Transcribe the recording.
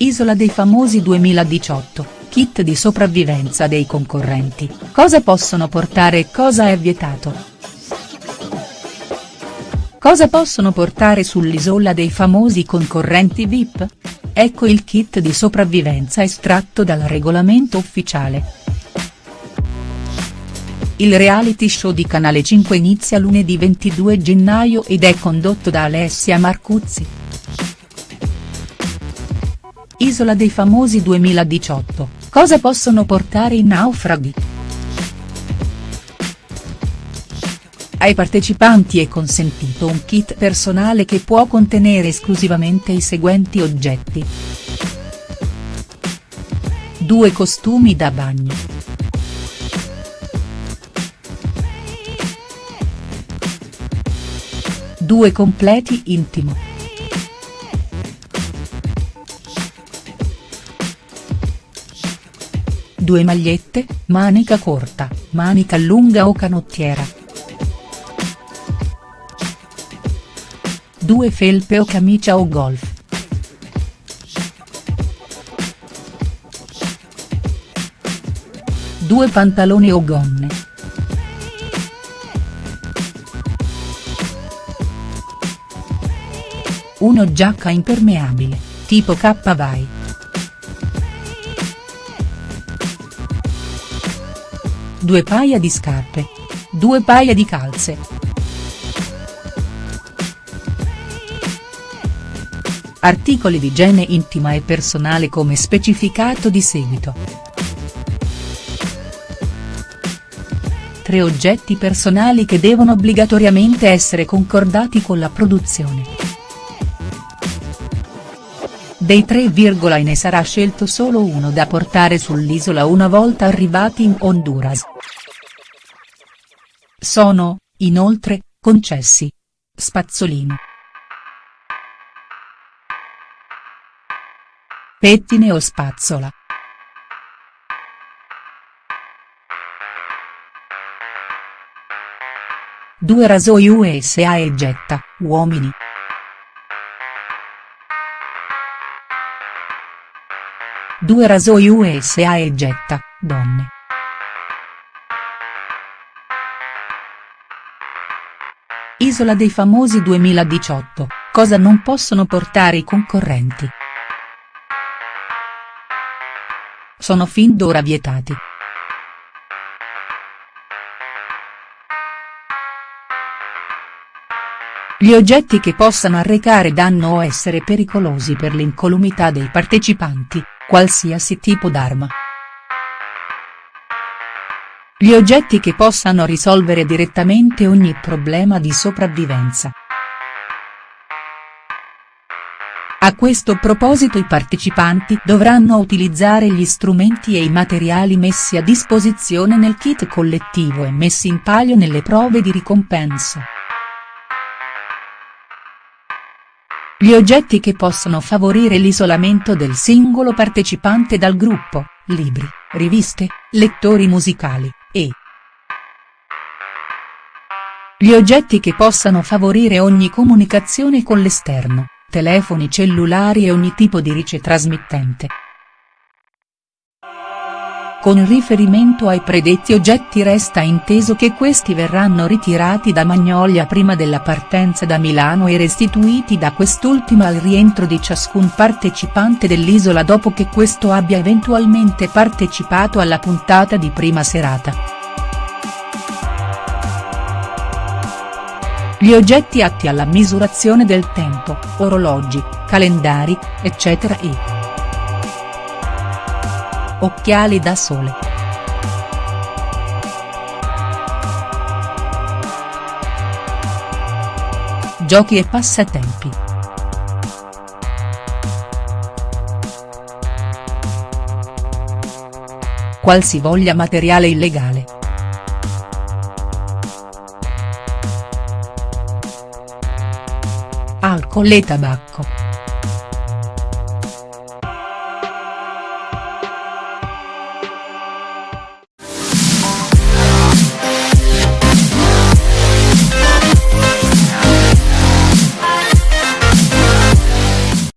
Isola dei famosi 2018, kit di sopravvivenza dei concorrenti, cosa possono portare e cosa è vietato. Cosa possono portare sull'isola dei famosi concorrenti VIP? Ecco il kit di sopravvivenza estratto dal regolamento ufficiale. Il reality show di Canale 5 inizia lunedì 22 gennaio ed è condotto da Alessia Marcuzzi. Isola dei famosi 2018, cosa possono portare i naufraghi?. Ai partecipanti è consentito un kit personale che può contenere esclusivamente i seguenti oggetti. Due costumi da bagno. Due completi intimo. Due magliette, manica corta, manica lunga o canottiera. Due felpe o camicia o golf. Due pantaloni o gonne. Uno giacca impermeabile, tipo K due paia di scarpe. Due paia di calze. Articoli di igiene intima e personale come specificato di seguito. Tre oggetti personali che devono obbligatoriamente essere concordati con la produzione. Dei tre ne sarà scelto solo uno da portare sull'isola una volta arrivati in Honduras. Sono, inoltre, concessi. Spazzolino. Pettine o spazzola. Due rasoi USA e getta, uomini. Due rasoi USA e getta, donne. Isola dei famosi 2018, cosa non possono portare i concorrenti?. Sono fin d'ora vietati. Gli oggetti che possano arrecare danno o essere pericolosi per l'incolumità dei partecipanti, qualsiasi tipo d'arma. Gli oggetti che possano risolvere direttamente ogni problema di sopravvivenza. A questo proposito i partecipanti dovranno utilizzare gli strumenti e i materiali messi a disposizione nel kit collettivo e messi in palio nelle prove di ricompensa. Gli oggetti che possono favorire l'isolamento del singolo partecipante dal gruppo, libri, riviste, lettori musicali, e. Gli oggetti che possano favorire ogni comunicazione con l'esterno, telefoni cellulari e ogni tipo di ricetrasmittente. Con riferimento ai predetti oggetti resta inteso che questi verranno ritirati da Magnolia prima della partenza da Milano e restituiti da quest'ultima al rientro di ciascun partecipante dell'isola dopo che questo abbia eventualmente partecipato alla puntata di prima serata. Gli oggetti atti alla misurazione del tempo, orologi, calendari, eccetera e. Occhiali da sole. Giochi e passatempi. Qualsivoglia materiale illegale. Alcol e tabacco.